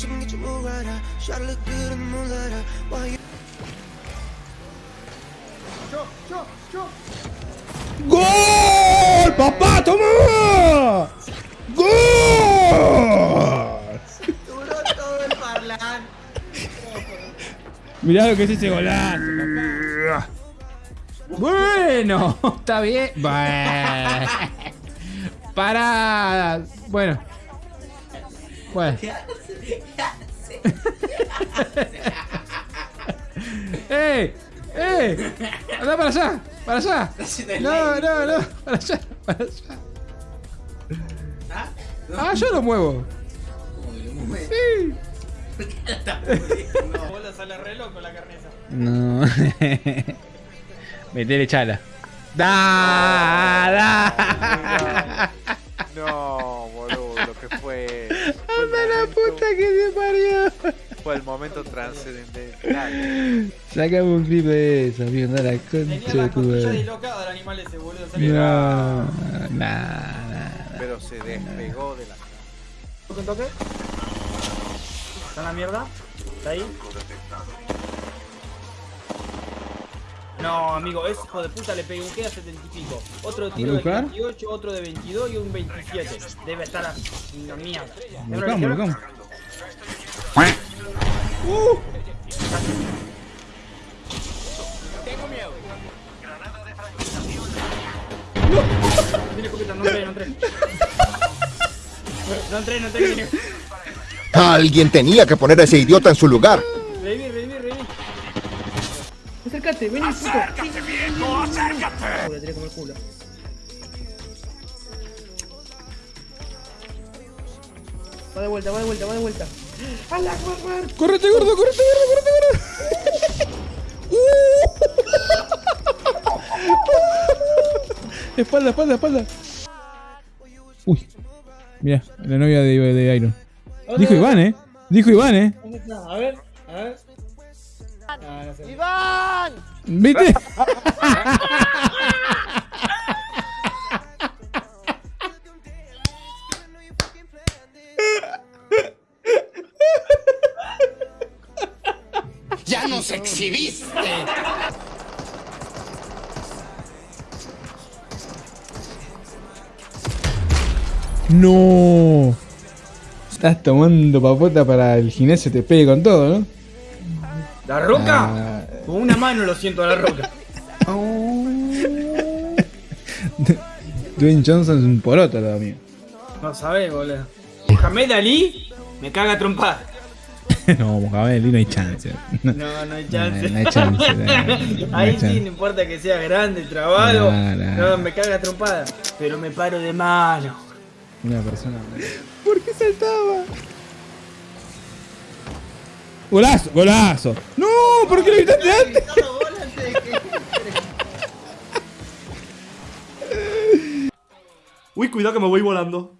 she can get you move right out. Try to look good in the moonlight out. While you ¡Gol! ¡Papá, toma! ¡Gol! Duró todo el parlante. Mirá lo que es ese golazo. Bueno, está bien. Para. Bueno. Bueno. ¡Eh! ¡Eh! ¡Anda para allá! ¡Para allá! No, no, no. Para allá, para allá. Ah, yo lo muevo. Sí. Vos la sale re loco la carne esa. No. Metele chala. Da, da. No, boludo, que fue. Anda la puta que se parió. Fue el momento trascendental. Sacame un clip de eso, amigo. Anda la concha la de tu madre. dislocada del animal ese, boludo. No, nah. Pero se despegó de la. ¿Toque un toque? ¿Está en la mierda? ¿Está ahí? No, amigo, ese hijo de puta le pegué un queda 70 y pico. Otro tiro de buscar? 28, otro de 22 y un 27. Debe estar a una mierda. Lo buscamos, lo buscamos. Tiene escopeta, no entré, no entré. No entré, no entré. Alguien tenía que poner a ese idiota en su lugar. Acércate, vení, puto. ¡Acércate, viejo, acércate! Le tiré como el culo. Va de vuelta, va de vuelta, va de vuelta. ¡Hala, correr! ¡Correte, gordo, correte, gordo, correte, gordo! Espalda, espalda, espalda. Uy. Mira, la novia de, de Iron. Dijo Iván, eh. Dijo Iván, eh. A ver, a ver. ¿Viste? ¡Ya nos exhibiste! No. Estás tomando papota para el gimnasio, te pegue con todo, ¿no? ¿La roca? Ah. Con una mano lo siento a la roca. Dwayne Johnson es un poroto, lo mío. No sabés, boludo. Mohamed Ali me caga trompada. no, Mohamed Ali no hay chance. No, no hay chance. No, no hay chance, no, no hay Ahí chance. sí, no importa que sea grande, trabado. No, me caga trompada. Pero me paro de mano. Una persona. ¿Por qué saltaba? Golazo, golazo. No, ¿por qué lo gritaste antes? Uy, cuidado que me voy volando.